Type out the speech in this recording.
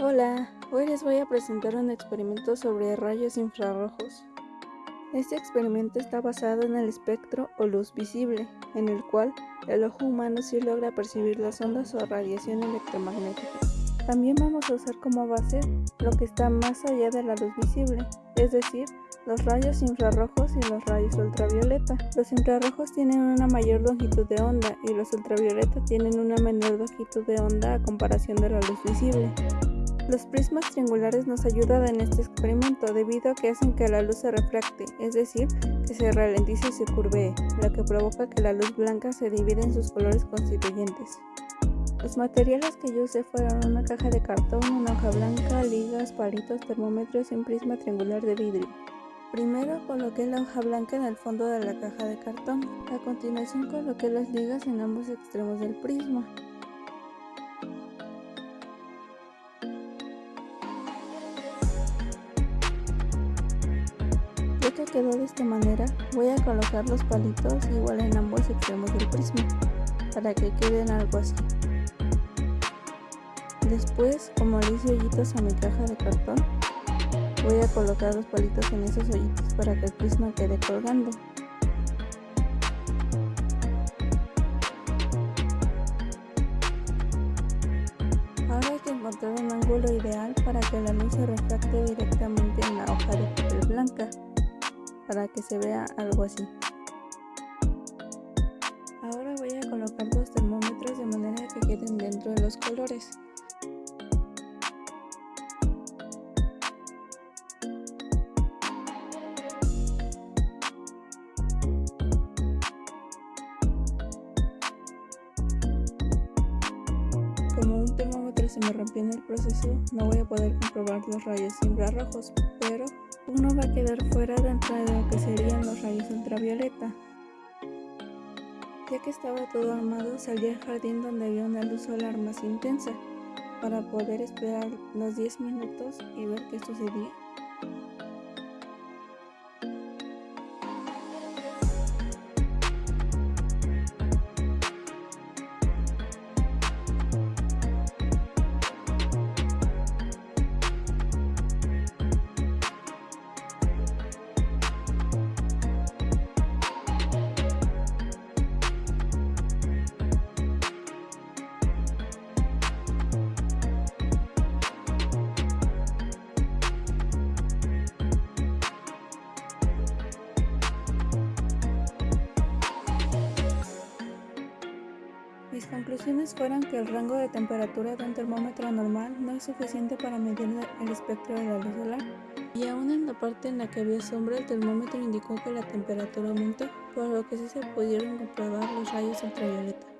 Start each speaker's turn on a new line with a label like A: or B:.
A: Hola, hoy les voy a presentar un experimento sobre rayos infrarrojos. Este experimento está basado en el espectro o luz visible, en el cual el ojo humano sí logra percibir las ondas o radiación electromagnética. También vamos a usar como base lo que está más allá de la luz visible, es decir, los rayos infrarrojos y los rayos ultravioleta. Los infrarrojos tienen una mayor longitud de onda y los ultravioleta tienen una menor longitud de onda a comparación de la luz visible. Los prismas triangulares nos ayudan en este experimento debido a que hacen que la luz se refracte, es decir, que se ralentice y se curvee, lo que provoca que la luz blanca se divida en sus colores constituyentes. Los materiales que yo usé fueron una caja de cartón, una hoja blanca, ligas, palitos, termómetros y un prisma triangular de vidrio. Primero coloqué la hoja blanca en el fondo de la caja de cartón. A continuación coloqué las ligas en ambos extremos del prisma. Ya que quedó de esta manera, voy a colocar los palitos igual en ambos extremos del prisma, para que queden algo así. Después, como le hice hoyitos a mi caja de cartón, voy a colocar los palitos en esos hoyitos para que el prisma quede colgando. Ahora hay que encontrar un ángulo ideal para que la luz se refracte directamente en la hoja de papel blanca, para que se vea algo así. Ahora voy a colocar los termómetros de manera que queden dentro de los colores. Como un termómetro se me rompió en el proceso, no voy a poder comprobar los rayos infrarrojos, uno va a quedar fuera dentro de lo que serían los rayos ultravioleta. Ya que estaba todo armado, salí al jardín donde había una luz solar más intensa, para poder esperar los 10 minutos y ver qué sucedía. Mis conclusiones fueron que el rango de temperatura de un termómetro normal no es suficiente para medir el espectro de la luz solar, y aún en la parte en la que había sombra el termómetro indicó que la temperatura aumentó, por lo que sí se pudieron comprobar los rayos ultravioleta.